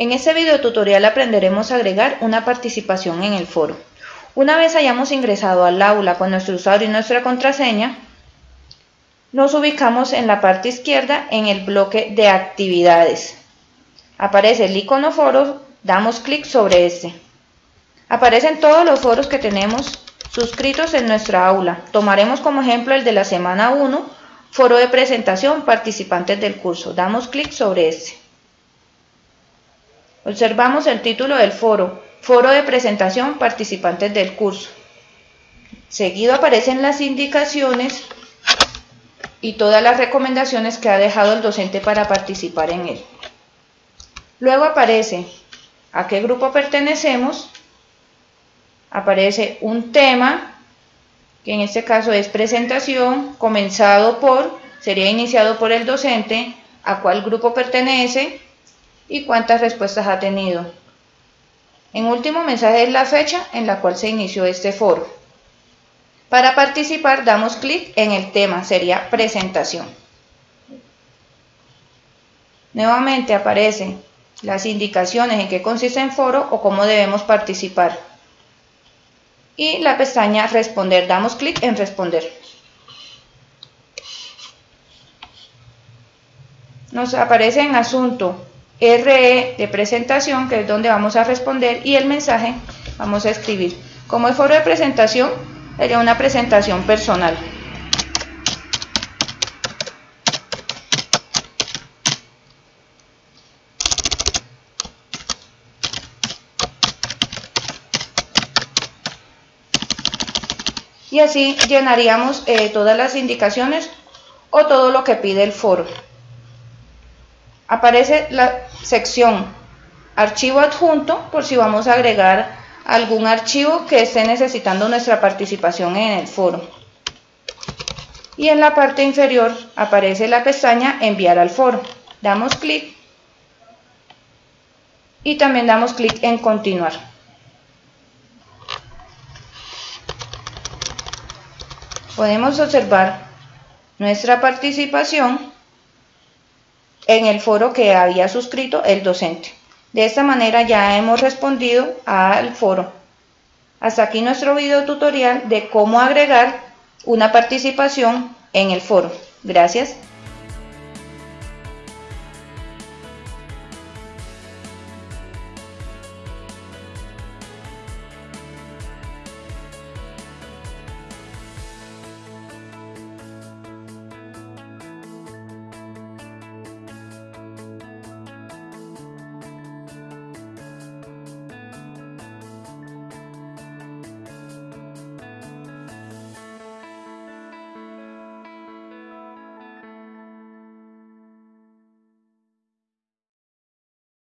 En este video tutorial aprenderemos a agregar una participación en el foro. Una vez hayamos ingresado al aula con nuestro usuario y nuestra contraseña, nos ubicamos en la parte izquierda en el bloque de actividades. Aparece el icono foro, damos clic sobre este. Aparecen todos los foros que tenemos suscritos en nuestra aula. Tomaremos como ejemplo el de la semana 1, foro de presentación, participantes del curso. Damos clic sobre este. Observamos el título del foro, Foro de Presentación Participantes del Curso. Seguido aparecen las indicaciones y todas las recomendaciones que ha dejado el docente para participar en él. Luego aparece a qué grupo pertenecemos, aparece un tema, que en este caso es presentación, comenzado por, sería iniciado por el docente, a cuál grupo pertenece, y cuántas respuestas ha tenido. En último mensaje es la fecha en la cual se inició este foro. Para participar damos clic en el tema, sería presentación. Nuevamente aparecen las indicaciones en qué consiste el foro o cómo debemos participar. Y la pestaña responder, damos clic en responder. Nos aparece en asunto RE de presentación, que es donde vamos a responder, y el mensaje vamos a escribir. Como el foro de presentación, sería una presentación personal. Y así llenaríamos eh, todas las indicaciones o todo lo que pide el foro aparece la sección archivo adjunto por si vamos a agregar algún archivo que esté necesitando nuestra participación en el foro. Y en la parte inferior aparece la pestaña enviar al foro. Damos clic y también damos clic en continuar. Podemos observar nuestra participación en el foro que había suscrito el docente. De esta manera ya hemos respondido al foro. Hasta aquí nuestro video tutorial de cómo agregar una participación en el foro. Gracias.